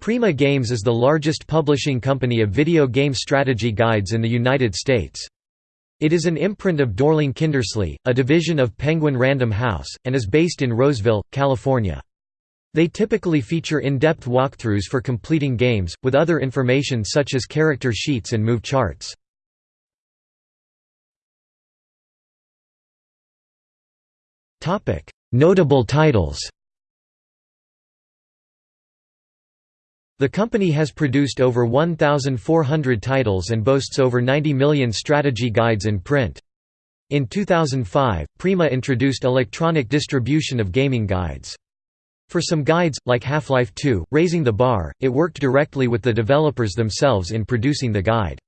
Prima Games is the largest publishing company of video game strategy guides in the United States. It is an imprint of Dorling Kindersley, a division of Penguin Random House, and is based in Roseville, California. They typically feature in-depth walkthroughs for completing games, with other information such as character sheets and move charts. Notable titles The company has produced over 1,400 titles and boasts over 90 million strategy guides in print. In 2005, Prima introduced electronic distribution of gaming guides. For some guides, like Half-Life 2, Raising the Bar, it worked directly with the developers themselves in producing the guide.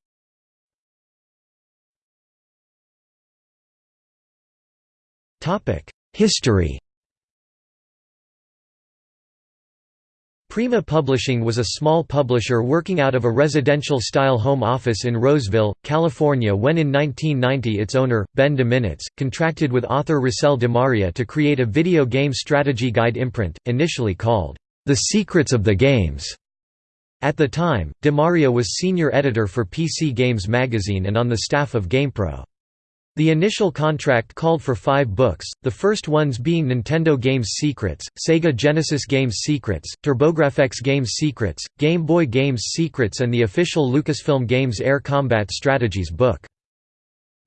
History Prima Publishing was a small publisher working out of a residential-style home office in Roseville, California when in 1990 its owner, Ben Dominitz, contracted with author Rusel DeMaria to create a video game strategy guide imprint, initially called, "'The Secrets of the Games'". At the time, DeMaria was senior editor for PC Games magazine and on the staff of GamePro. The initial contract called for five books, the first ones being Nintendo Games Secrets, Sega Genesis Games Secrets, TurboGrafx Games Secrets, Game Boy Games Secrets and the official Lucasfilm Games Air Combat Strategies book.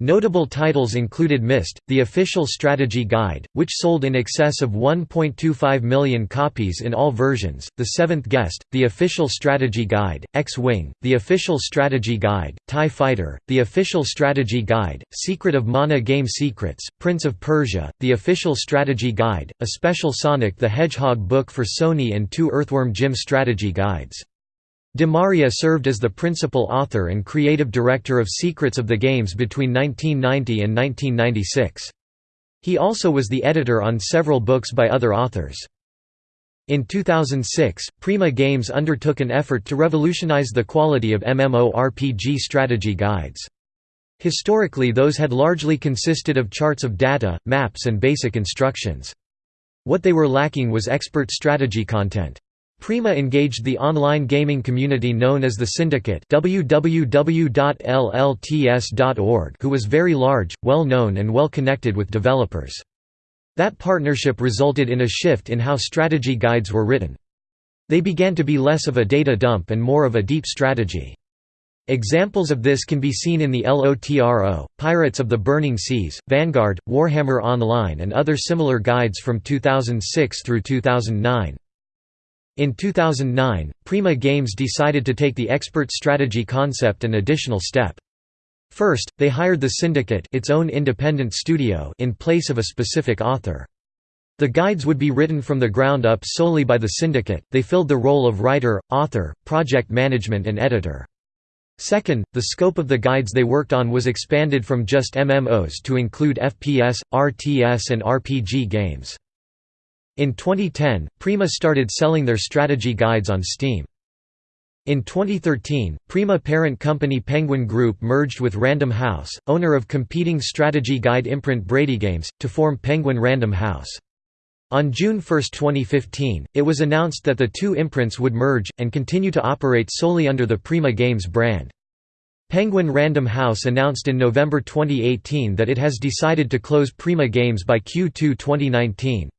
Notable titles included Myst, the official strategy guide, which sold in excess of 1.25 million copies in all versions, The Seventh Guest, the official strategy guide, X-Wing, the official strategy guide, TIE Fighter, the official strategy guide, Secret of Mana Game Secrets, Prince of Persia, the official strategy guide, a special Sonic the Hedgehog book for Sony and two Earthworm Jim strategy guides. DeMaria served as the principal author and creative director of Secrets of the Games between 1990 and 1996. He also was the editor on several books by other authors. In 2006, Prima Games undertook an effort to revolutionize the quality of MMORPG strategy guides. Historically those had largely consisted of charts of data, maps and basic instructions. What they were lacking was expert strategy content. Prima engaged the online gaming community known as the Syndicate www.llts.org who was very large, well-known and well-connected with developers. That partnership resulted in a shift in how strategy guides were written. They began to be less of a data dump and more of a deep strategy. Examples of this can be seen in the LOTRO, Pirates of the Burning Seas, Vanguard, Warhammer Online and other similar guides from 2006 through 2009. In 2009, Prima Games decided to take the expert strategy concept an additional step. First, they hired the Syndicate its own independent studio in place of a specific author. The guides would be written from the ground up solely by the Syndicate, they filled the role of writer, author, project management and editor. Second, the scope of the guides they worked on was expanded from just MMOs to include FPS, RTS and RPG games. In 2010, Prima started selling their strategy guides on Steam. In 2013, Prima parent company Penguin Group merged with Random House, owner of competing strategy guide imprint BradyGames, to form Penguin Random House. On June 1, 2015, it was announced that the two imprints would merge, and continue to operate solely under the Prima Games brand. Penguin Random House announced in November 2018 that it has decided to close Prima Games by Q2 2019.